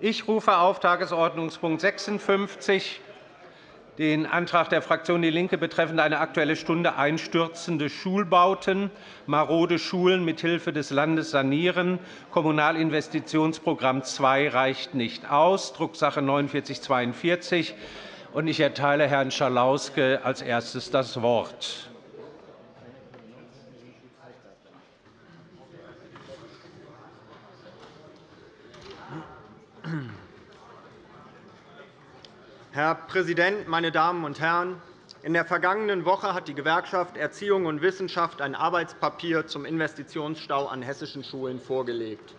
Ich rufe auf Tagesordnungspunkt 56 den Antrag der Fraktion DIE LINKE betreffend eine Aktuelle Stunde einstürzende Schulbauten, marode Schulen mithilfe des Landes sanieren. Kommunalinvestitionsprogramm 2 reicht nicht aus, Drucksache 19 4942. Ich erteile Herrn Schalauske als erstes das Wort. Herr Präsident, meine Damen und Herren! In der vergangenen Woche hat die Gewerkschaft Erziehung und Wissenschaft ein Arbeitspapier zum Investitionsstau an hessischen Schulen vorgelegt.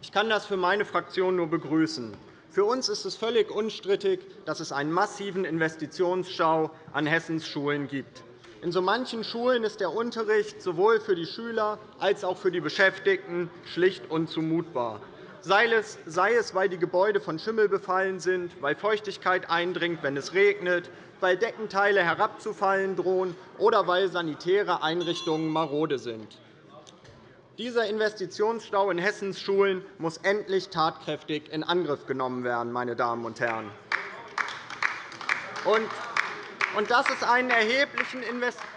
Ich kann das für meine Fraktion nur begrüßen. Für uns ist es völlig unstrittig, dass es einen massiven Investitionsstau an Hessens Schulen gibt. In so manchen Schulen ist der Unterricht sowohl für die Schüler als auch für die Beschäftigten schlicht unzumutbar sei es, weil die Gebäude von Schimmel befallen sind, weil Feuchtigkeit eindringt, wenn es regnet, weil Deckenteile herabzufallen drohen oder weil sanitäre Einrichtungen marode sind. Dieser Investitionsstau in Hessens Schulen muss endlich tatkräftig in Angriff genommen werden. Meine Damen und Herren. Und dass es einen erheblichen Investitionsstau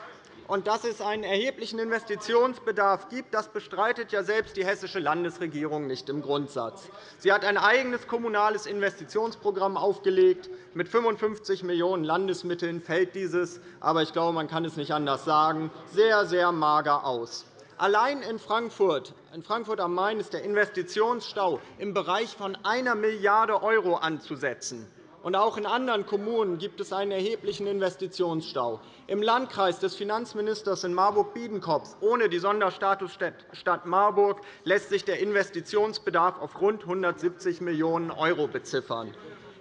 und dass es einen erheblichen Investitionsbedarf gibt, das bestreitet ja selbst die hessische Landesregierung nicht im Grundsatz. Sie hat ein eigenes kommunales Investitionsprogramm aufgelegt. Mit 55 Millionen € Landesmitteln fällt dieses, aber ich glaube, man kann es nicht anders sagen, sehr, sehr mager aus. Allein in Frankfurt, in Frankfurt am Main ist der Investitionsstau im Bereich von 1 Milliarde € anzusetzen. Auch in anderen Kommunen gibt es einen erheblichen Investitionsstau. Im Landkreis des Finanzministers in Marburg-Biedenkopf ohne die Sonderstatusstadt Marburg lässt sich der Investitionsbedarf auf rund 170 Millionen € beziffern.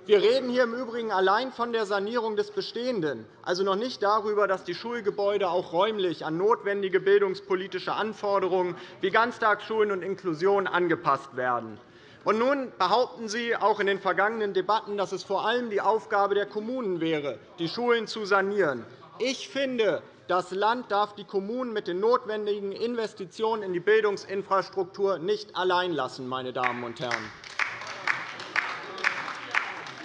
Wir reden hier im Übrigen allein von der Sanierung des Bestehenden, also noch nicht darüber, dass die Schulgebäude auch räumlich an notwendige bildungspolitische Anforderungen wie Ganztagsschulen und Inklusion angepasst werden. Und nun behaupten Sie auch in den vergangenen Debatten, dass es vor allem die Aufgabe der Kommunen wäre, die Schulen zu sanieren. Ich finde, das Land darf die Kommunen mit den notwendigen Investitionen in die Bildungsinfrastruktur nicht allein lassen. Meine Damen und Herren.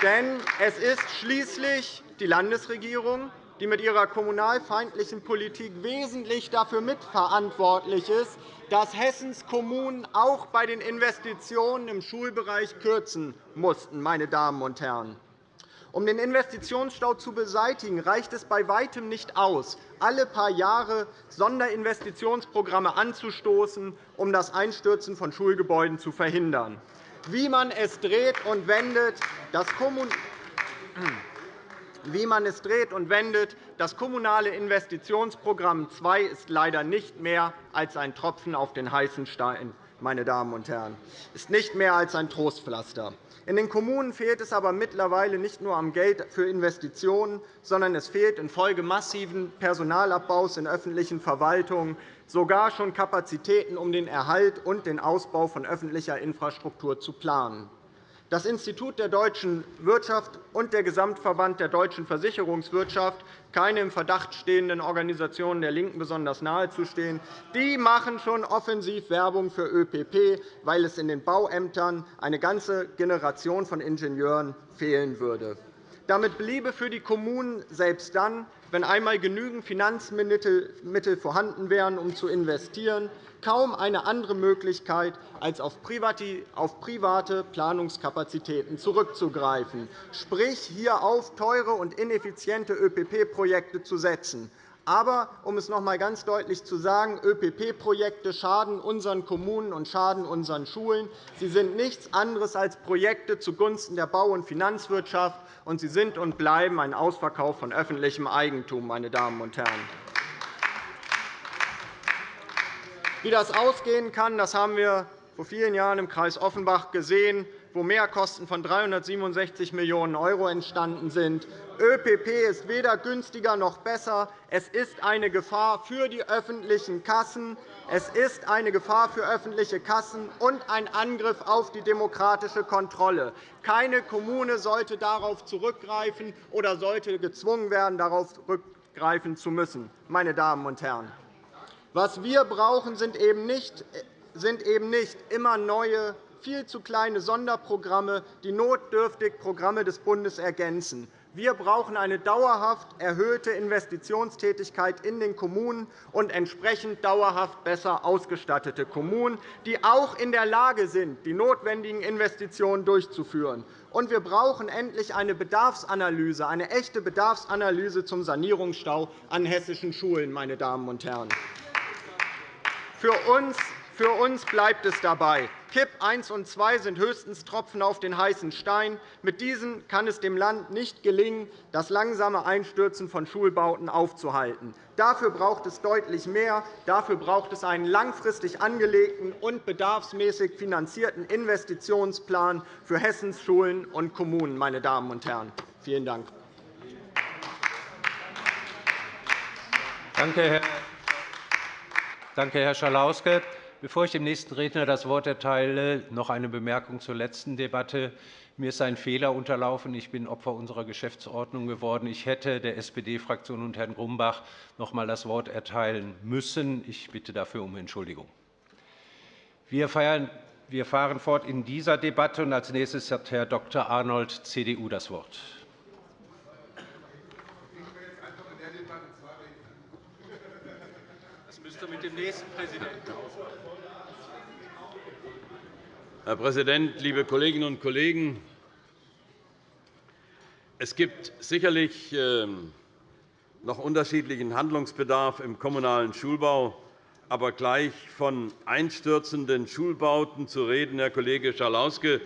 Denn es ist schließlich die Landesregierung, die mit ihrer kommunalfeindlichen Politik wesentlich dafür mitverantwortlich ist, dass Hessens Kommunen auch bei den Investitionen im Schulbereich kürzen mussten. Meine Damen und Herren. Um den Investitionsstau zu beseitigen, reicht es bei Weitem nicht aus, alle paar Jahre Sonderinvestitionsprogramme anzustoßen, um das Einstürzen von Schulgebäuden zu verhindern. Wie man es dreht und wendet, das wie man es dreht und wendet, das Kommunale Investitionsprogramm II ist leider nicht mehr als ein Tropfen auf den heißen Stein. Meine Damen und Herren, ist nicht mehr als ein Trostpflaster. In den Kommunen fehlt es aber mittlerweile nicht nur am Geld für Investitionen, sondern es fehlt infolge massiven Personalabbaus in öffentlichen Verwaltungen sogar schon Kapazitäten, um den Erhalt und den Ausbau von öffentlicher Infrastruktur zu planen. Das Institut der deutschen Wirtschaft und der Gesamtverband der deutschen Versicherungswirtschaft, keine im Verdacht stehenden Organisationen der LINKEN besonders nahezustehen, die machen schon offensiv Werbung für ÖPP, weil es in den Bauämtern eine ganze Generation von Ingenieuren fehlen würde. Damit bliebe für die Kommunen selbst dann, wenn einmal genügend Finanzmittel vorhanden wären, um zu investieren, kaum eine andere Möglichkeit, als auf private Planungskapazitäten zurückzugreifen, sprich hier auf teure und ineffiziente ÖPP-Projekte zu setzen. Aber, um es noch einmal ganz deutlich zu sagen, ÖPP-Projekte schaden unseren Kommunen und schaden unseren Schulen. Sie sind nichts anderes als Projekte zugunsten der Bau- und Finanzwirtschaft, und sie sind und bleiben ein Ausverkauf von öffentlichem Eigentum. Meine Damen und Herren. Wie das ausgehen kann, das haben wir vor vielen Jahren im Kreis Offenbach gesehen, wo Mehrkosten von 367 Millionen € entstanden sind. ÖPP ist weder günstiger noch besser. Es ist eine Gefahr für die öffentlichen Kassen. Es ist eine Gefahr für öffentliche Kassen und ein Angriff auf die demokratische Kontrolle. Keine Kommune sollte darauf zurückgreifen oder sollte gezwungen werden, darauf zurückgreifen zu müssen. Meine Damen und Herren. Was wir brauchen, sind eben nicht, immer neue viel zu kleine Sonderprogramme, die notdürftig Programme des Bundes ergänzen. Wir brauchen eine dauerhaft erhöhte Investitionstätigkeit in den Kommunen und entsprechend dauerhaft besser ausgestattete Kommunen, die auch in der Lage sind, die notwendigen Investitionen durchzuführen. Und wir brauchen endlich eine Bedarfsanalyse, eine echte Bedarfsanalyse zum Sanierungsstau an hessischen Schulen. Meine Damen und Herren. Für uns für uns bleibt es dabei. KIP 1 und 2 sind höchstens Tropfen auf den heißen Stein. Mit diesen kann es dem Land nicht gelingen, das langsame Einstürzen von Schulbauten aufzuhalten. Dafür braucht es deutlich mehr. Dafür braucht es einen langfristig angelegten und bedarfsmäßig finanzierten Investitionsplan für Hessens Schulen und Kommunen. Meine Damen und Herren. Vielen Dank. Danke, Herr Schalauske. Bevor ich dem nächsten Redner das Wort erteile, noch eine Bemerkung zur letzten Debatte. Mir ist ein Fehler unterlaufen. Ich bin Opfer unserer Geschäftsordnung geworden. Ich hätte der SPD-Fraktion und Herrn Grumbach noch einmal das Wort erteilen müssen. Ich bitte dafür um Entschuldigung. Wir fahren fort in dieser Debatte. und Als nächstes hat Herr Dr. Arnold, CDU, das Wort. Das müsste mit dem nächsten Präsidenten Herr Präsident, liebe Kolleginnen und Kollegen! Es gibt sicherlich ähm, noch unterschiedlichen Handlungsbedarf im kommunalen Schulbau. Aber gleich von einstürzenden Schulbauten zu reden, Herr Kollege Schalauske,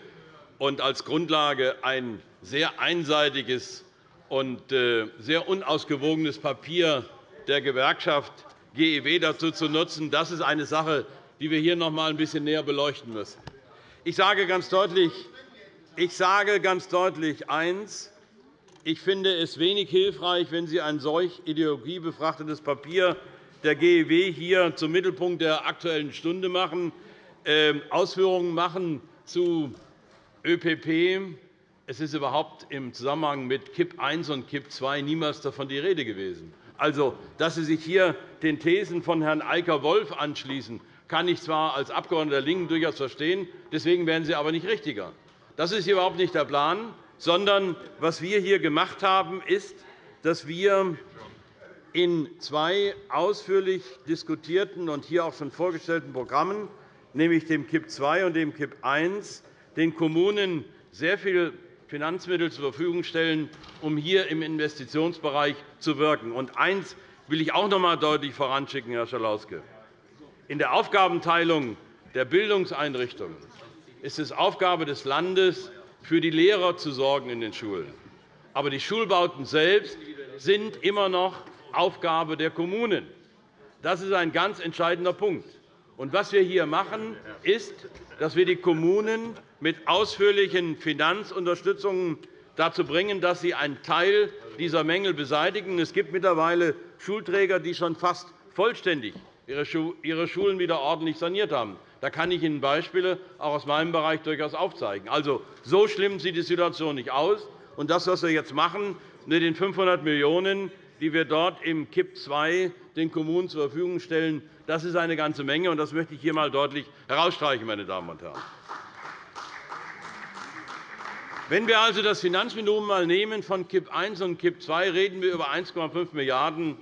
und als Grundlage ein sehr einseitiges und äh, sehr unausgewogenes Papier der Gewerkschaft GEW dazu zu nutzen, das ist eine Sache, die wir hier noch einmal ein bisschen näher beleuchten müssen. Ich sage ganz deutlich, ich sage ganz deutlich eins. Ich finde es wenig hilfreich, wenn Sie ein solch ideologiebefrachtetes Papier der GEW hier zum Mittelpunkt der Aktuellen Stunde machen, ähm, Ausführungen machen zu ÖPP. Es ist überhaupt im Zusammenhang mit KIP I und KIP II niemals davon die Rede gewesen. Also, dass Sie sich hier den Thesen von Herrn Eicker-Wolf anschließen, kann ich zwar als Abgeordneter der LINKEN durchaus verstehen, deswegen werden sie aber nicht richtiger. Das ist überhaupt nicht der Plan, sondern was wir hier gemacht haben, ist, dass wir in zwei ausführlich diskutierten und hier auch schon vorgestellten Programmen, nämlich dem KIP II und dem KIP I, den Kommunen sehr viel Finanzmittel zur Verfügung stellen, um hier im Investitionsbereich zu wirken. Und eines will ich auch noch einmal deutlich voranschicken, Herr Schalauske. In der Aufgabenteilung der Bildungseinrichtungen ist es Aufgabe des Landes, für die Lehrer zu sorgen in den Schulen. Aber die Schulbauten selbst sind immer noch Aufgabe der Kommunen. Das ist ein ganz entscheidender Punkt. Und was wir hier machen, ist, dass wir die Kommunen mit ausführlichen Finanzunterstützungen dazu bringen, dass sie einen Teil dieser Mängel beseitigen. Es gibt mittlerweile Schulträger, die schon fast vollständig ihre Schulen wieder ordentlich saniert haben. Da kann ich Ihnen Beispiele auch aus meinem Bereich durchaus aufzeigen. Also, so schlimm sieht die Situation nicht aus. Und das, was wir jetzt machen, mit den 500 Millionen €, die wir dort im KIP II den Kommunen zur Verfügung stellen, das ist eine ganze Menge. Und das möchte ich hier einmal deutlich herausstreichen, meine Damen und Herren. Wenn wir also das Finanzvolumen mal nehmen von KIP I und KIP II, reden wir über 1,5 Milliarden €,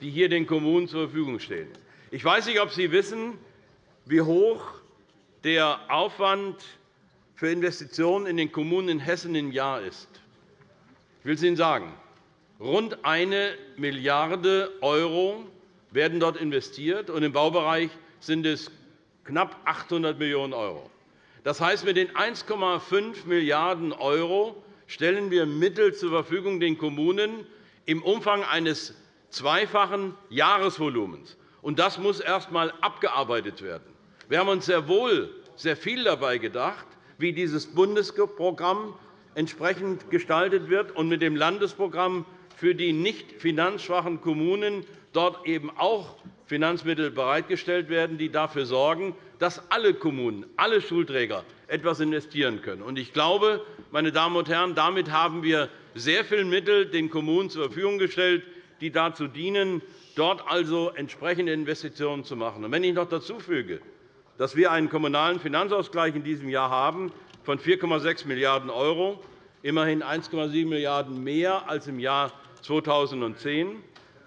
die hier den Kommunen zur Verfügung stehen. Ich weiß nicht, ob Sie wissen, wie hoch der Aufwand für Investitionen in den Kommunen in Hessen im Jahr ist. Ich will es Ihnen sagen. Rund 1 Milliarde € werden dort investiert, und im Baubereich sind es knapp 800 Millionen €. Das heißt, mit den 1,5 Milliarden € stellen wir Mittel zur Verfügung den Kommunen im Umfang eines zweifachen Jahresvolumens. Und das muss erst einmal abgearbeitet werden. Wir haben uns sehr wohl sehr viel dabei gedacht, wie dieses Bundesprogramm entsprechend gestaltet wird und mit dem Landesprogramm für die nicht finanzschwachen Kommunen dort eben auch Finanzmittel bereitgestellt werden, die dafür sorgen, dass alle Kommunen, alle Schulträger etwas investieren können. Ich glaube, meine Damen und Herren, damit haben wir sehr viele Mittel den Kommunen zur Verfügung gestellt, die dazu dienen, dort also entsprechende Investitionen zu machen. wenn ich noch dazu füge, dass wir einen kommunalen Finanzausgleich in diesem Jahr haben von 4,6 Milliarden €, immerhin 1,7 Milliarden € mehr als im Jahr 2010.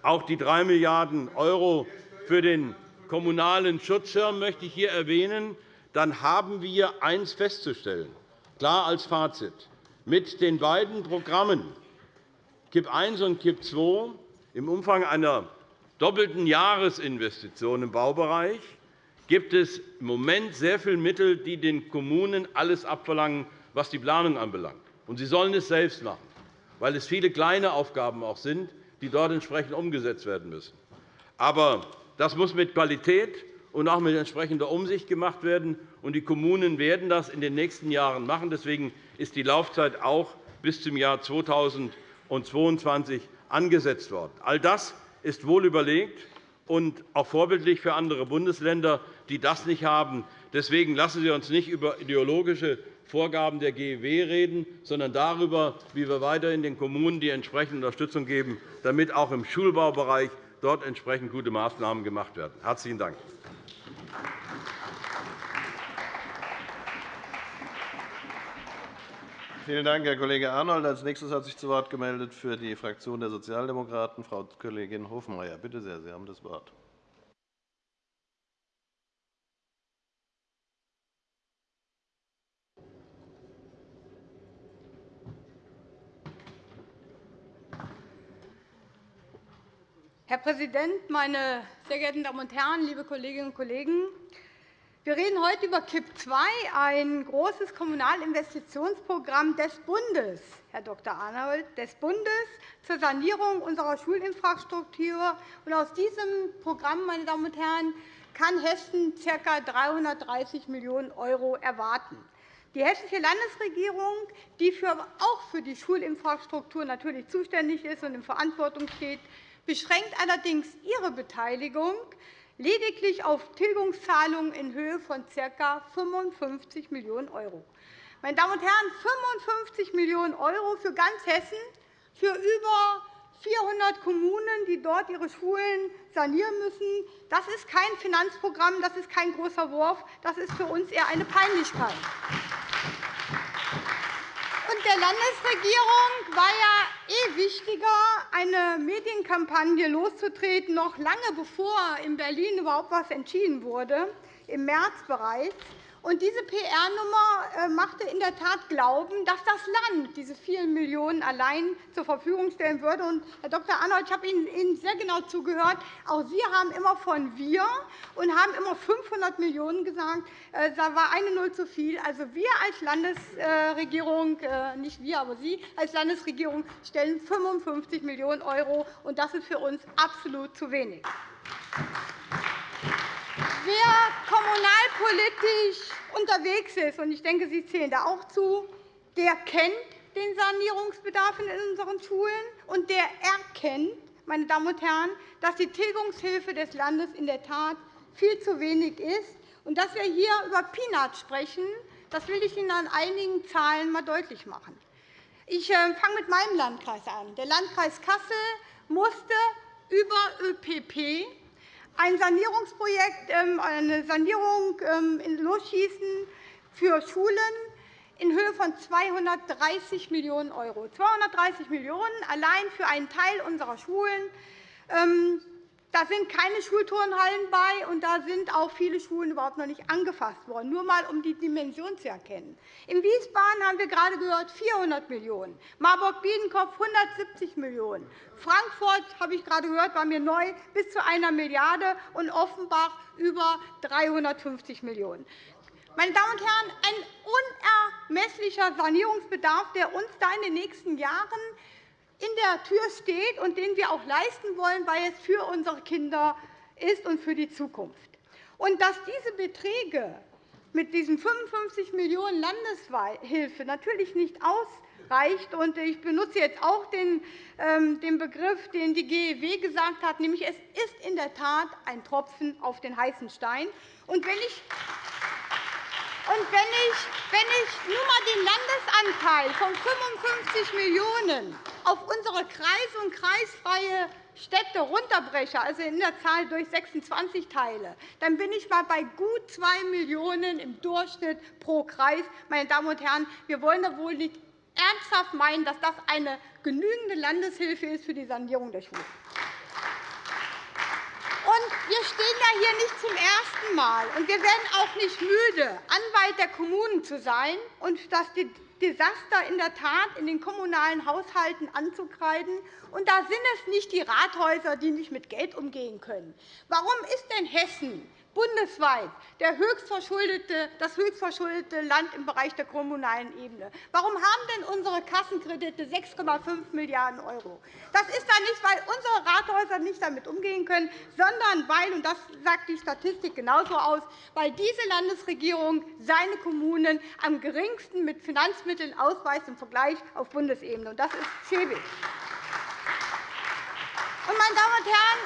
Auch die 3 Milliarden € für den kommunalen Schutzschirm möchte ich hier erwähnen. Dann haben wir eines festzustellen, klar als Fazit. Mit den beiden Programmen KIP I und KIP II im Umfang einer doppelten Jahresinvestition im Baubereich gibt es im Moment sehr viele Mittel, die den Kommunen alles abverlangen, was die Planung anbelangt. Und sie sollen es selbst machen, weil es viele kleine Aufgaben auch sind, die dort entsprechend umgesetzt werden müssen. Aber das muss mit Qualität und auch mit entsprechender Umsicht gemacht werden. Die Kommunen werden das in den nächsten Jahren machen. Deswegen ist die Laufzeit auch bis zum Jahr 2022 angesetzt worden. All das ist wohl überlegt und auch vorbildlich für andere Bundesländer, die das nicht haben. Deswegen lassen Sie uns nicht über ideologische Vorgaben der GEW reden, sondern darüber, wie wir weiterhin den Kommunen die entsprechende Unterstützung geben, damit auch im Schulbaubereich dort entsprechend gute Maßnahmen gemacht werden. – Herzlichen Dank. Vielen Dank, Herr Kollege Arnold. Als nächstes hat sich zu Wort gemeldet für die Fraktion der Sozialdemokraten Frau Kollegin Hofmeier. Bitte sehr, Sie haben das Wort. Herr Präsident, meine sehr geehrten Damen und Herren, liebe Kolleginnen und Kollegen! Wir reden heute über KIP II, ein großes Kommunalinvestitionsprogramm des Bundes, Herr Dr. Arnold, des Bundes zur Sanierung unserer Schulinfrastruktur. Aus diesem Programm meine Damen und Herren, kann Hessen ca. 330 Millionen € erwarten. Die Hessische Landesregierung, die auch für die Schulinfrastruktur natürlich zuständig ist und in Verantwortung steht, beschränkt allerdings ihre Beteiligung lediglich auf Tilgungszahlungen in Höhe von ca. 55 Millionen €. Meine Damen und Herren, 55 Millionen € für ganz Hessen, für über 400 Kommunen, die dort ihre Schulen sanieren müssen. Das ist kein Finanzprogramm, das ist kein großer Wurf, das ist für uns eher eine Peinlichkeit. Und der Landesregierung war ja eh wichtiger, eine Medienkampagne loszutreten, noch lange bevor in Berlin überhaupt etwas entschieden wurde, im März bereits. Und diese PR-Nummer äh, machte in der Tat glauben, dass das Land diese vielen Millionen allein zur Verfügung stellen würde. Und, Herr Dr. Arnold, ich habe Ihnen sehr genau zugehört. Auch Sie haben immer von wir und haben immer 500 Millionen € gesagt. Äh, da war eine Null zu viel. Also wir als Landesregierung, äh, nicht wir, aber Sie als Landesregierung stellen 55 Millionen €, und das ist für uns absolut zu wenig. Wer kommunalpolitisch unterwegs ist, und ich denke, Sie zählen da auch zu, der kennt den Sanierungsbedarf in unseren Schulen, und der erkennt, meine Damen und Herren, dass die Tilgungshilfe des Landes in der Tat viel zu wenig ist. Und dass wir hier über Peanuts sprechen, das will ich Ihnen an einigen Zahlen einmal deutlich machen. Ich äh, fange mit meinem Landkreis an. Der Landkreis Kassel musste über ÖPP ein Sanierungsprojekt, ähm, eine Sanierung ähm, losschießen für Schulen in Höhe von 230 Millionen €. 230 Millionen € allein für einen Teil unserer Schulen. Da sind keine Schulturnhallen bei, und da sind auch viele Schulen überhaupt noch nicht angefasst worden, nur einmal, um die Dimension zu erkennen. In Wiesbaden haben wir gerade gehört 400 Millionen €, Marburg-Biedenkopf 170 Millionen €, Frankfurt, habe ich gerade gehört, war mir neu, bis zu einer Milliarde € und Offenbach über 350 Millionen €. Meine Damen und Herren, ein unermesslicher Sanierungsbedarf, der uns da in den nächsten Jahren in der Tür steht und den wir auch leisten wollen, weil es für unsere Kinder ist und für die Zukunft. Und dass diese Beträge mit diesen 55 Millionen € Landeshilfe natürlich nicht ausreicht. Und ich benutze jetzt auch den ähm, Begriff, den die GEW gesagt hat, nämlich es ist in der Tat ein Tropfen auf den heißen Stein. Und wenn ich und wenn ich, wenn ich nur einmal den Landesanteil von 55 Millionen € auf unsere kreis- und kreisfreie Städte runterbreche, also in der Zahl durch 26 teile, dann bin ich mal bei gut 2 Millionen € im Durchschnitt pro Kreis. Meine Damen und Herren, wir wollen doch wohl nicht ernsthaft meinen, dass das eine genügende Landeshilfe ist für die Sanierung der Schulen. Und wir stehen ja hier nicht zum ersten Mal, und wir werden auch nicht müde, Anwalt der Kommunen zu sein und das Desaster in der Tat in den kommunalen Haushalten anzukreiden. Und da sind es nicht die Rathäuser, die nicht mit Geld umgehen können. Warum ist denn Hessen bundesweit das höchstverschuldete Land im Bereich der kommunalen Ebene. Warum haben denn unsere Kassenkredite 6,5 Milliarden €? Das ist dann nicht, weil unsere Rathäuser nicht damit umgehen können, sondern weil, und das sagt die Statistik genauso aus, weil diese Landesregierung seine Kommunen am geringsten mit Finanzmitteln ausweist im Vergleich auf Bundesebene. Das ist schäbig. Meine Damen und Herren,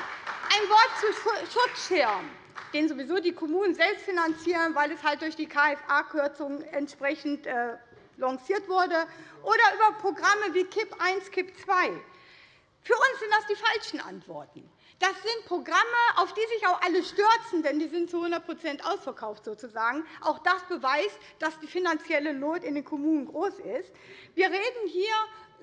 ein Wort zu Schutzschirm den sowieso die Kommunen selbst finanzieren, weil es halt durch die KFA-Kürzung entsprechend äh, lanciert wurde, oder über Programme wie KIP I, KIP II. Für uns sind das die falschen Antworten. Das sind Programme, auf die sich auch alle stürzen, denn die sind zu 100% ausverkauft. Sozusagen. Auch das beweist, dass die finanzielle Not in den Kommunen groß ist. Wir reden hier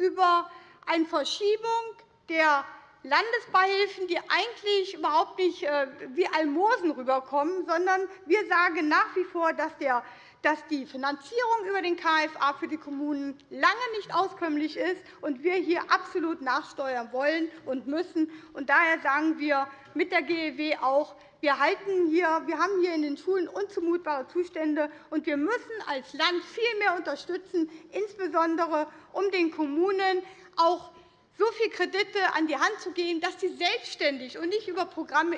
über eine Verschiebung der Landesbeihilfen, die eigentlich überhaupt nicht äh, wie Almosen rüberkommen, sondern wir sagen nach wie vor, dass die Finanzierung über den KFA für die Kommunen lange nicht auskömmlich ist und wir hier absolut nachsteuern wollen und müssen. daher sagen wir mit der GEW auch, wir, halten hier, wir haben hier in den Schulen unzumutbare Zustände, und wir müssen als Land viel mehr unterstützen, insbesondere um den Kommunen auch so viele Kredite an die Hand zu geben, dass sie selbstständig und nicht über Programme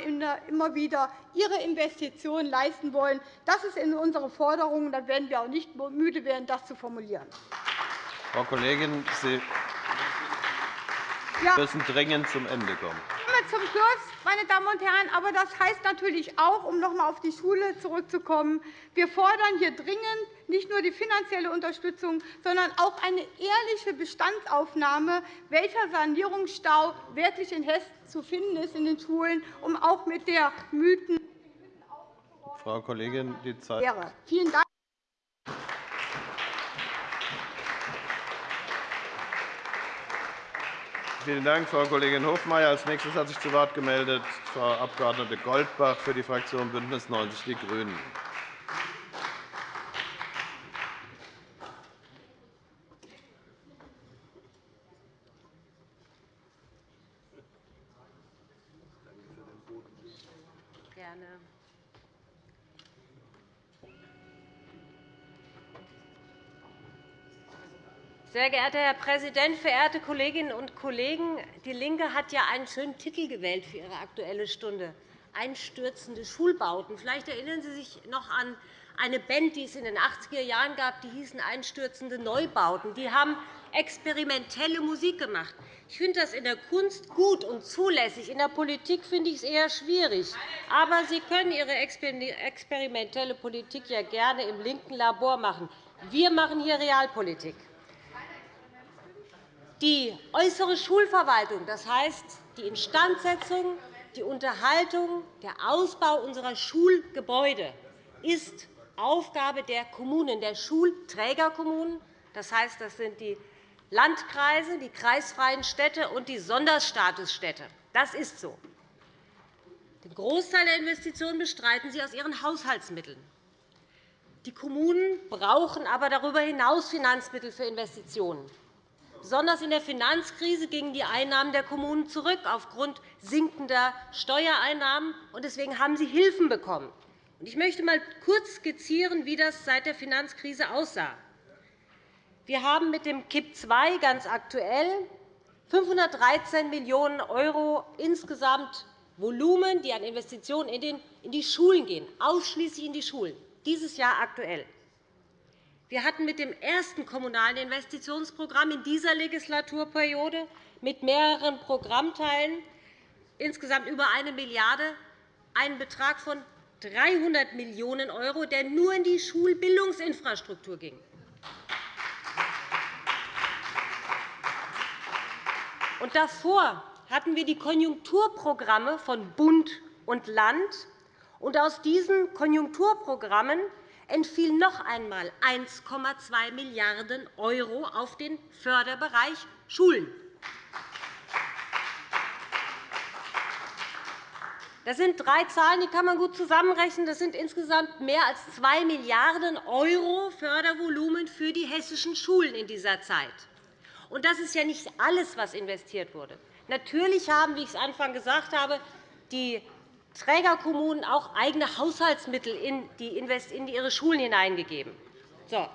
immer wieder ihre Investitionen leisten wollen. Das ist in unsere Forderung. Da werden wir auch nicht müde werden, das zu formulieren. Frau Kollegin, Sie müssen dringend zum Ende kommen. Zum Schluss, meine Damen und Herren, aber das heißt natürlich auch, um noch einmal auf die Schule zurückzukommen, wir fordern hier dringend nicht nur die finanzielle Unterstützung, sondern auch eine ehrliche Bestandsaufnahme, welcher Sanierungsstau wirklich in Hessen zu finden ist in den Schulen, um auch mit der Mythen Frau Kollegin, die Zeit. Vielen Dank. Vielen Dank, Frau Kollegin Hofmeier. Als nächstes hat sich zu Wort gemeldet Frau Abg. Goldbach für die Fraktion BÜNDNIS 90 die GRÜNEN. Sehr geehrter Herr Präsident, verehrte Kolleginnen und Kollegen! DIE LINKE hat ja einen schönen Titel gewählt für ihre Aktuelle Stunde, Einstürzende Schulbauten. Vielleicht erinnern Sie sich noch an eine Band, die es in den 80er Jahren gab, die hießen Einstürzende Neubauten. Die haben experimentelle Musik gemacht. Ich finde das in der Kunst gut und zulässig. In der Politik finde ich es eher schwierig. Aber Sie können Ihre experimentelle Politik ja gerne im linken Labor machen. Wir machen hier Realpolitik. Die äußere Schulverwaltung, das heißt die Instandsetzung, die Unterhaltung, der Ausbau unserer Schulgebäude, ist Aufgabe der Kommunen, der Schulträgerkommunen. Das heißt, das sind die Landkreise, die kreisfreien Städte und die Sonderstatusstädte. Das ist so. Den Großteil der Investitionen bestreiten sie aus ihren Haushaltsmitteln. Die Kommunen brauchen aber darüber hinaus Finanzmittel für Investitionen. Besonders in der Finanzkrise gingen die Einnahmen der Kommunen zurück aufgrund sinkender Steuereinnahmen. Deswegen haben sie Hilfen bekommen. Ich möchte einmal kurz skizzieren, wie das seit der Finanzkrise aussah. Wir haben mit dem KIP II ganz aktuell 513 Millionen € insgesamt Volumen, die an Investitionen in die Schulen gehen, ausschließlich in die Schulen, dieses Jahr aktuell. Wir hatten mit dem ersten Kommunalen Investitionsprogramm in dieser Legislaturperiode mit mehreren Programmteilen insgesamt über 1 Milliarde € einen Betrag von 300 Millionen €, der nur in die Schulbildungsinfrastruktur ging. Und davor hatten wir die Konjunkturprogramme von Bund und Land. Und aus diesen Konjunkturprogrammen entfiel noch einmal 1,2 Milliarden € auf den Förderbereich Schulen. Das sind drei Zahlen, die kann man gut zusammenrechnen. Das sind insgesamt mehr als 2 Milliarden € Fördervolumen für die hessischen Schulen in dieser Zeit. Das ist ja nicht alles, was investiert wurde. Natürlich haben, wie ich es Anfang gesagt habe, die Trägerkommunen auch eigene Haushaltsmittel in, ihre Schulen hineingegeben. So.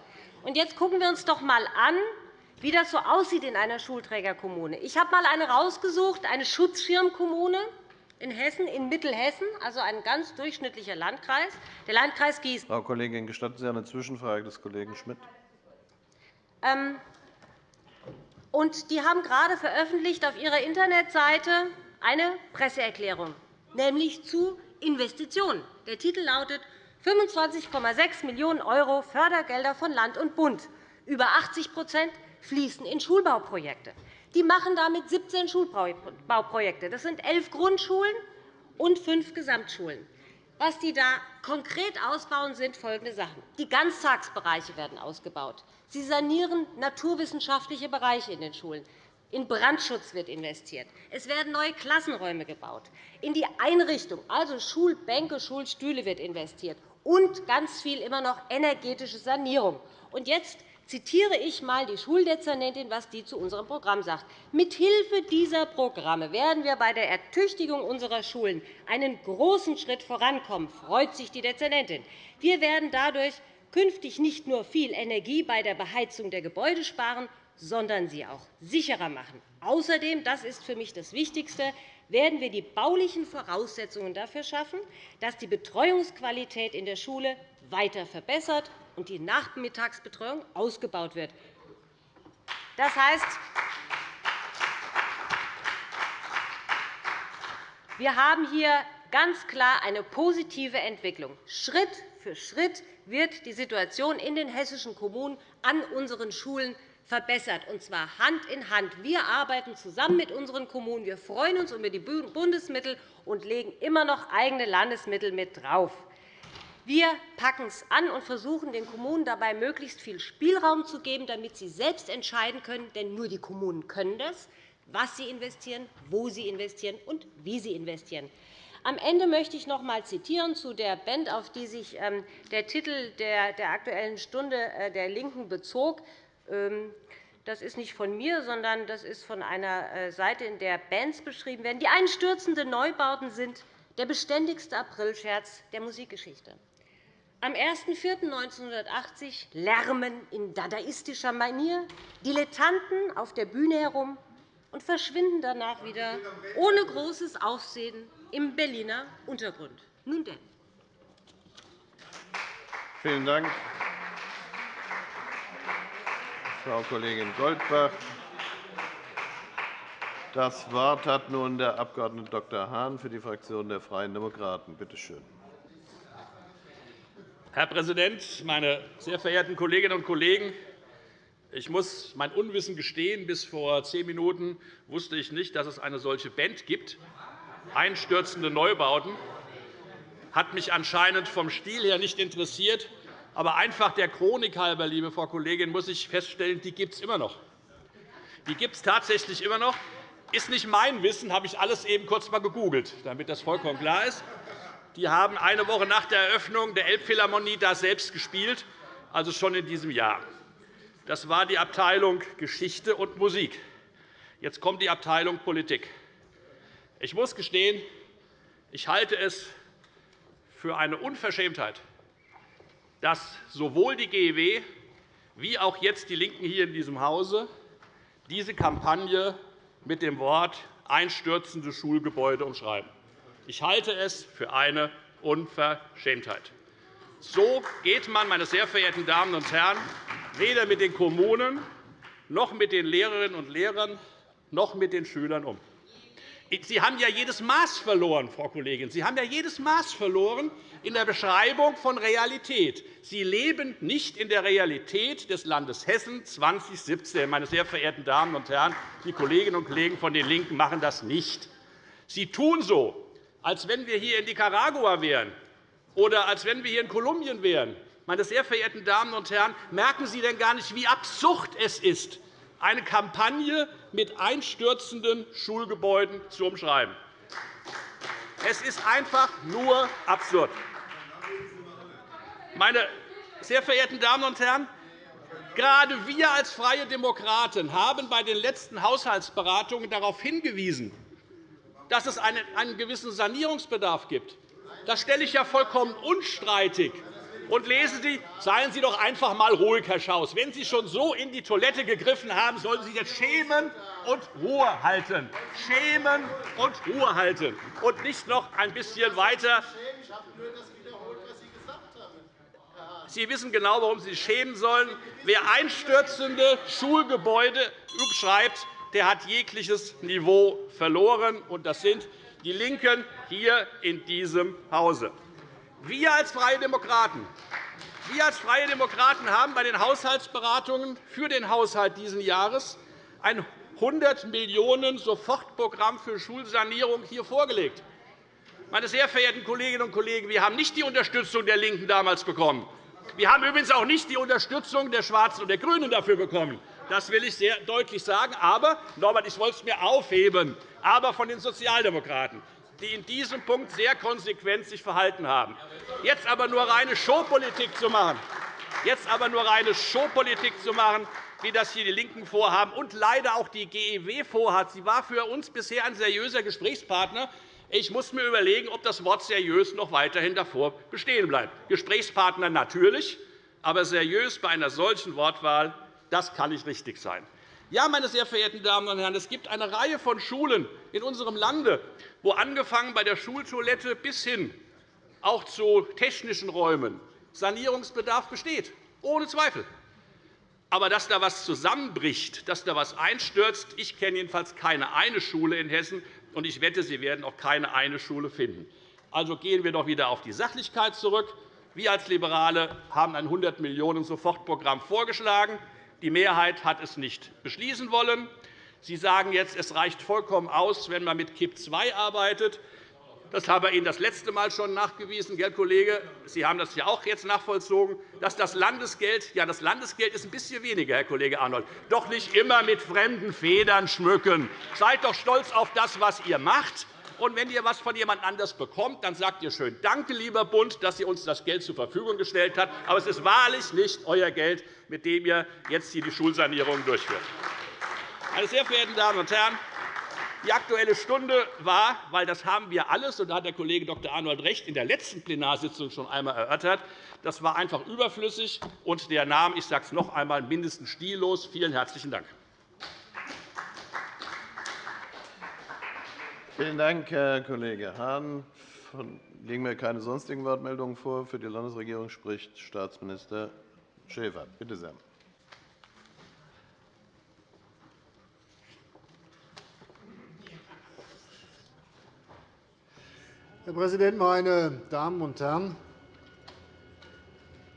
Und jetzt gucken wir uns doch einmal an, wie das so aussieht in einer Schulträgerkommune. Ich habe einmal eine rausgesucht, eine Schutzschirmkommune in Hessen, in Mittelhessen, also ein ganz durchschnittlicher Landkreis, der Landkreis Gießen. Frau Kollegin, gestatten Sie eine Zwischenfrage des Kollegen Schmidt? Ähm, und die haben gerade veröffentlicht auf ihrer Internetseite eine Presseerklärung, nämlich zu Investitionen. Der Titel lautet 25,6 Millionen € Fördergelder von Land und Bund. Über 80% fließen in Schulbauprojekte. Die machen damit 17 Schulbauprojekte. Das sind elf Grundschulen und fünf Gesamtschulen. Was die da konkret ausbauen, sind folgende Sachen. Die Ganztagsbereiche werden ausgebaut. Sie sanieren naturwissenschaftliche Bereiche in den Schulen. In Brandschutz wird investiert. Es werden neue Klassenräume gebaut. In die Einrichtung, also Schulbänke, Schulstühle, wird investiert. Und ganz viel immer noch energetische Sanierung. Und jetzt zitiere ich einmal die Schuldezernentin, was die zu unserem Programm sagt. Mithilfe dieser Programme werden wir bei der Ertüchtigung unserer Schulen einen großen Schritt vorankommen, freut sich die Dezernentin. Wir werden dadurch künftig nicht nur viel Energie bei der Beheizung der Gebäude sparen, sondern sie auch sicherer machen. Außerdem, das ist für mich das Wichtigste, werden wir die baulichen Voraussetzungen dafür schaffen, dass die Betreuungsqualität in der Schule weiter verbessert und die Nachmittagsbetreuung ausgebaut wird. Das heißt, wir haben hier ganz klar eine positive Entwicklung. Schritt für Schritt wird die Situation in den hessischen Kommunen an unseren Schulen verbessert, und zwar Hand in Hand. Wir arbeiten zusammen mit unseren Kommunen. Wir freuen uns über die Bundesmittel und legen immer noch eigene Landesmittel mit drauf. Wir packen es an und versuchen, den Kommunen dabei möglichst viel Spielraum zu geben, damit sie selbst entscheiden können. Denn nur die Kommunen können das, was sie investieren, wo sie investieren und wie sie investieren. Am Ende möchte ich noch einmal zitieren zu der Band, auf die sich ähm, der Titel der Aktuellen Stunde äh, der LINKEN bezog. Ähm, das ist nicht von mir, sondern das ist von einer äh, Seite, in der Bands beschrieben werden. Die einstürzenden Neubauten sind der beständigste Aprilscherz der Musikgeschichte. Am 01.04.1980 lärmen in dadaistischer Manier Dilettanten auf der Bühne herum und verschwinden danach wieder ohne großes Aufsehen im Berliner Untergrund. Nun denn. Vielen Dank, Frau Kollegin Goldbach. Das Wort hat nun der Abg. Dr. Hahn für die Fraktion der Freien Demokraten. Bitte schön. Herr Präsident, meine sehr verehrten Kolleginnen und Kollegen! Ich muss mein Unwissen gestehen. Bis vor zehn Minuten wusste ich nicht, dass es eine solche Band gibt. Einstürzende Neubauten hat mich anscheinend vom Stil her nicht interessiert. Aber einfach der Chronik halber, liebe Frau Kollegin, muss ich feststellen, die gibt es immer noch. Die gibt es tatsächlich immer noch. Ist nicht mein Wissen, habe ich alles eben kurz einmal gegoogelt, damit das vollkommen klar ist. Die haben eine Woche nach der Eröffnung der Elbphilharmonie da selbst gespielt, also schon in diesem Jahr. Das war die Abteilung Geschichte und Musik. Jetzt kommt die Abteilung Politik. Ich muss gestehen, ich halte es für eine Unverschämtheit, dass sowohl die GEW wie auch jetzt die LINKEN hier in diesem Hause diese Kampagne mit dem Wort einstürzende Schulgebäude umschreiben. Ich halte es für eine Unverschämtheit. So geht man, meine sehr verehrten Damen und Herren, weder mit den Kommunen noch mit den Lehrerinnen und Lehrern noch mit den Schülern um. Sie haben ja jedes Maß verloren, Frau Kollegin. Sie haben ja jedes Maß verloren in der Beschreibung von Realität. Sie leben nicht in der Realität des Landes Hessen 2017. Meine sehr verehrten Damen und Herren, die Kolleginnen und Kollegen von den LINKEN machen das nicht. Sie tun so, als wenn wir hier in Nicaragua wären oder als wenn wir hier in Kolumbien wären. Meine sehr verehrten Damen und Herren, merken Sie denn gar nicht, wie absurd es ist, eine Kampagne mit einstürzenden Schulgebäuden zu umschreiben? Es ist einfach nur absurd. Meine sehr verehrten Damen und Herren, gerade wir als Freie Demokraten haben bei den letzten Haushaltsberatungen darauf hingewiesen, dass es einen gewissen Sanierungsbedarf gibt. Das stelle ich ja vollkommen unstreitig. Und lesen Sie, seien Sie doch einfach einmal ruhig, Herr Schaus. Wenn Sie schon so in die Toilette gegriffen haben, sollen Sie sich jetzt schämen und Ruhe halten. Schämen und Ruhe halten. Und nicht noch ein bisschen weiter. Sie wissen genau, warum Sie sich schämen sollen. Wer einstürzende Schulgebäude schreibt, der hat jegliches Niveau verloren. Und das sind die LINKEN hier in diesem Hause. Wir als Freie Demokraten wir als Freie Demokraten haben bei den Haushaltsberatungen für den Haushalt dieses Jahres ein 100 Millionen Sofortprogramm für Schulsanierung hier vorgelegt. Meine sehr verehrten Kolleginnen und Kollegen, wir haben nicht die Unterstützung der LINKEN damals bekommen. Wir haben übrigens auch nicht die Unterstützung der Schwarzen und der GRÜNEN dafür bekommen. Das will ich sehr deutlich sagen. Aber, Norbert, ich wollte es mir aufheben, aber von den Sozialdemokraten die in diesem Punkt sehr konsequent sich verhalten haben. Jetzt aber nur reine Showpolitik zu machen, jetzt aber nur reine Showpolitik zu machen, wie das hier die LINKEN vorhaben und leider auch die GEW vorhat. Sie war für uns bisher ein seriöser Gesprächspartner. Ich muss mir überlegen, ob das Wort seriös noch weiterhin davor bestehen bleibt. Gesprächspartner natürlich, aber seriös bei einer solchen Wortwahl, das kann nicht richtig sein. Ja, meine sehr verehrten Damen und Herren, es gibt eine Reihe von Schulen in unserem Lande, wo angefangen bei der Schultoilette bis hin auch zu technischen Räumen Sanierungsbedarf besteht, ohne Zweifel. Aber dass da etwas zusammenbricht, dass da etwas einstürzt, ich kenne jedenfalls keine eine Schule in Hessen, und ich wette, Sie werden auch keine eine Schule finden. Also gehen wir doch wieder auf die Sachlichkeit zurück. Wir als Liberale haben ein 100 Millionen Sofortprogramm vorgeschlagen. Die Mehrheit hat es nicht beschließen wollen. Sie sagen jetzt, es reicht vollkommen aus, wenn man mit KIP II arbeitet. Das habe ich Ihnen das letzte Mal schon nachgewiesen, Herr Kollege. Sie haben das ja auch jetzt nachvollzogen, dass das Landesgeld, ja, das Landesgeld ist ein bisschen weniger, Herr Kollege Arnold, doch nicht immer mit fremden Federn schmücken. Seid doch stolz auf das, was ihr macht. Und wenn ihr etwas von jemand anders bekommt, dann sagt ihr schön Danke, lieber Bund, dass ihr uns das Geld zur Verfügung gestellt habt. Aber es ist wahrlich nicht euer Geld, mit dem ihr jetzt hier die Schulsanierung durchführt. Meine sehr verehrten Damen und Herren, die Aktuelle Stunde war, weil das haben wir alles, und da hat der Kollege Dr. Arnold recht, in der letzten Plenarsitzung schon einmal erörtert, das war einfach überflüssig, und der nahm, ich sage es noch einmal, mindestens stillos. Vielen herzlichen Dank. Vielen Dank, Herr Kollege Hahn. Liegen mir keine sonstigen Wortmeldungen vor. Für die Landesregierung spricht Staatsminister Schäfer. Bitte sehr. Herr Präsident, meine Damen und Herren!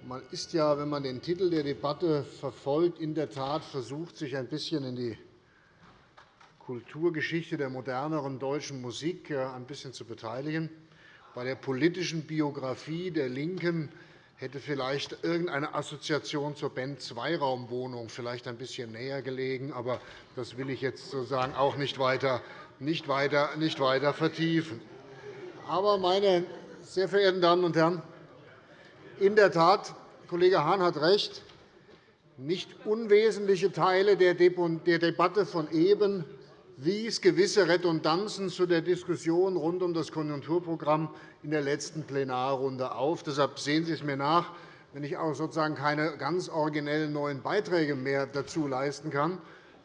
Man ist ja, wenn man den Titel der Debatte verfolgt, in der Tat versucht, sich ein bisschen in die Kulturgeschichte der moderneren deutschen Musik ein bisschen zu beteiligen. Bei der politischen Biografie der LINKEN hätte vielleicht irgendeine Assoziation zur Band Zweiraumwohnung vielleicht ein bisschen näher gelegen. Aber das will ich jetzt sozusagen auch nicht weiter, nicht weiter, nicht weiter vertiefen. Aber, meine sehr verehrten Damen und Herren, in der Tat, Kollege Hahn hat recht, nicht unwesentliche Teile der Debatte von eben wies gewisse Redundanzen zu der Diskussion rund um das Konjunkturprogramm in der letzten Plenarrunde auf. Deshalb sehen Sie es mir nach, wenn ich auch sozusagen keine ganz originellen neuen Beiträge mehr dazu leisten kann.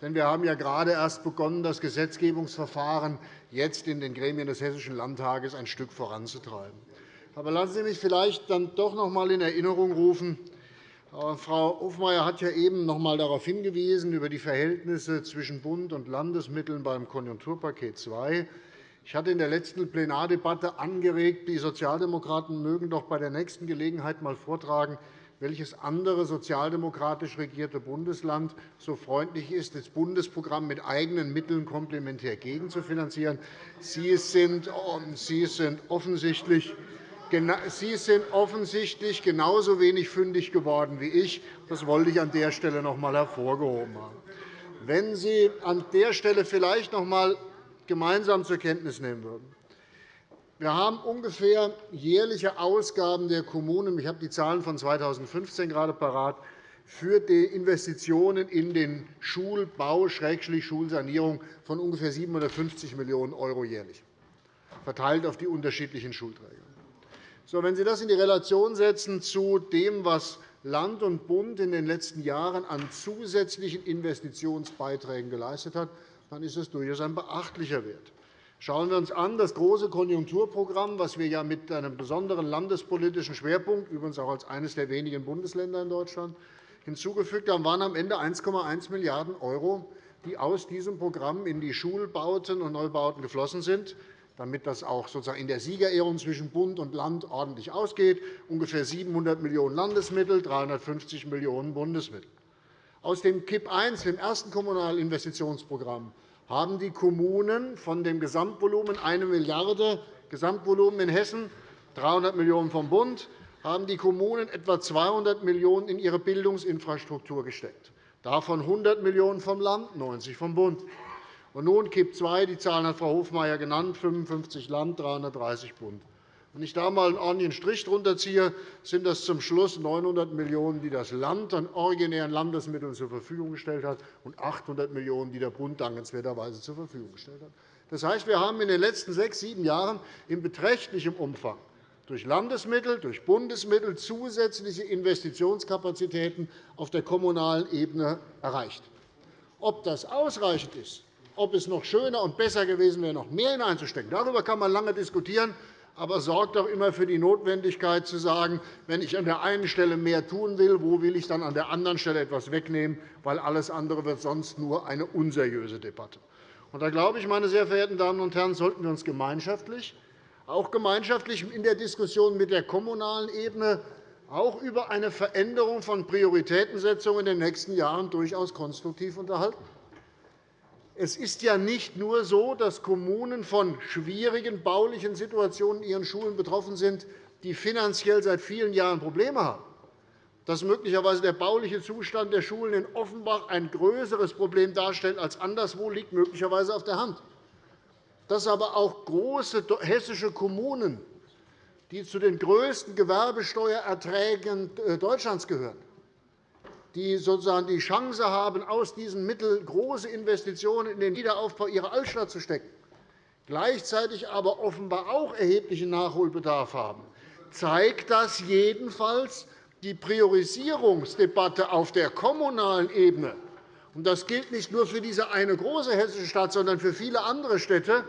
Denn wir haben ja gerade erst begonnen, das Gesetzgebungsverfahren jetzt in den Gremien des Hessischen Landtages ein Stück voranzutreiben. Aber lassen Sie mich vielleicht dann doch noch einmal in Erinnerung rufen, Frau Hofmeier hat ja eben noch einmal darauf hingewiesen, über die Verhältnisse zwischen Bund und Landesmitteln beim Konjunkturpaket II. Ich hatte in der letzten Plenardebatte angeregt, die Sozialdemokraten mögen doch bei der nächsten Gelegenheit einmal vortragen, welches andere sozialdemokratisch regierte Bundesland so freundlich ist, das Bundesprogramm mit eigenen Mitteln komplementär gegenzufinanzieren. Sie sind, sind offensichtlich Sie sind offensichtlich genauso wenig fündig geworden wie ich. Das wollte ich an der Stelle noch einmal hervorgehoben haben. Wenn Sie an der Stelle vielleicht noch einmal gemeinsam zur Kenntnis nehmen würden. Wir haben ungefähr jährliche Ausgaben der Kommunen – ich habe die Zahlen von 2015 gerade parat – für die Investitionen in den Schulbau, Schulsanierung von ungefähr 750 Millionen € jährlich, verteilt auf die unterschiedlichen Schulträger. Wenn Sie das in die Relation setzen zu dem, was Land und Bund in den letzten Jahren an zusätzlichen Investitionsbeiträgen geleistet haben, dann ist das durchaus ein beachtlicher Wert. Schauen wir uns an das große Konjunkturprogramm, das wir ja mit einem besonderen landespolitischen Schwerpunkt, übrigens auch als eines der wenigen Bundesländer in Deutschland, hinzugefügt haben, waren am Ende 1,1 Milliarden €, die aus diesem Programm in die Schulbauten und Neubauten geflossen sind, damit das auch sozusagen in der Siegerehrung zwischen Bund und Land ordentlich ausgeht, ungefähr 700 Millionen € Landesmittel, 350 Millionen € Bundesmittel. Aus dem KIP I, dem ersten Kommunalen Investitionsprogramm, haben die Kommunen von dem Gesamtvolumen 1 Milliarde Gesamtvolumen in Hessen, 300 Millionen € vom Bund, haben die Kommunen etwa 200 Millionen € in ihre Bildungsinfrastruktur gesteckt, davon 100 Millionen € vom Land, 90 vom Bund. Und nun KIP II, die Zahlen hat Frau Hofmeier genannt, 55 Land, 330 Bund. Wenn ich da einmal einen ordentlichen Strich drunter ziehe, sind das zum Schluss 900 Millionen €, die das Land an originären Landesmitteln zur Verfügung gestellt hat, und 800 Millionen €, die der Bund dankenswerterweise zur Verfügung gestellt hat. Das heißt, wir haben in den letzten sechs, sieben Jahren in beträchtlichem Umfang durch Landesmittel, durch Bundesmittel zusätzliche Investitionskapazitäten auf der kommunalen Ebene erreicht. Ob das ausreichend ist, ob es noch schöner und besser gewesen wäre, noch mehr hineinzustecken, darüber kann man lange diskutieren aber sorgt auch immer für die Notwendigkeit, zu sagen, wenn ich an der einen Stelle mehr tun will, wo will ich dann an der anderen Stelle etwas wegnehmen, weil alles andere wird sonst nur eine unseriöse Debatte. Und da glaube ich, meine sehr verehrten Damen und Herren, sollten wir uns gemeinschaftlich, auch gemeinschaftlich in der Diskussion mit der kommunalen Ebene auch über eine Veränderung von Prioritätensetzung in den nächsten Jahren durchaus konstruktiv unterhalten. Es ist ja nicht nur so, dass Kommunen von schwierigen baulichen Situationen in ihren Schulen betroffen sind, die finanziell seit vielen Jahren Probleme haben. Dass möglicherweise der bauliche Zustand der Schulen in Offenbach ein größeres Problem darstellt als anderswo, liegt möglicherweise auf der Hand. Dass aber auch große hessische Kommunen, die zu den größten Gewerbesteuererträgen äh, Deutschlands gehören, die sozusagen die Chance haben, aus diesen Mitteln große Investitionen in den Wiederaufbau ihrer Altstadt zu stecken, gleichzeitig aber offenbar auch erheblichen Nachholbedarf haben, zeigt das jedenfalls die Priorisierungsdebatte auf der kommunalen Ebene. Das gilt nicht nur für diese eine große hessische Stadt, sondern für viele andere Städte,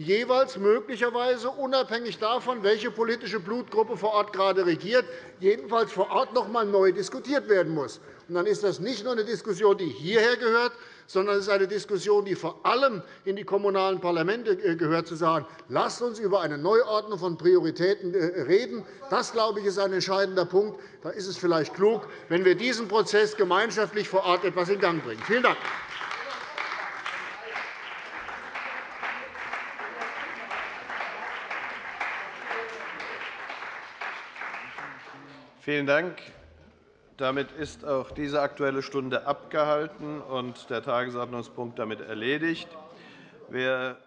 jeweils möglicherweise unabhängig davon, welche politische Blutgruppe vor Ort gerade regiert, jedenfalls vor Ort noch einmal neu diskutiert werden muss. Dann ist das nicht nur eine Diskussion, die hierher gehört, sondern es ist eine Diskussion, die vor allem in die kommunalen Parlamente äh, gehört, zu sagen, lasst uns über eine Neuordnung von Prioritäten äh, reden. Das, glaube ich, ist ein entscheidender Punkt. Da ist es vielleicht klug, wenn wir diesen Prozess gemeinschaftlich vor Ort etwas in Gang bringen. Vielen Dank. Vielen Dank. Damit ist auch diese Aktuelle Stunde abgehalten und der Tagesordnungspunkt damit erledigt. Wer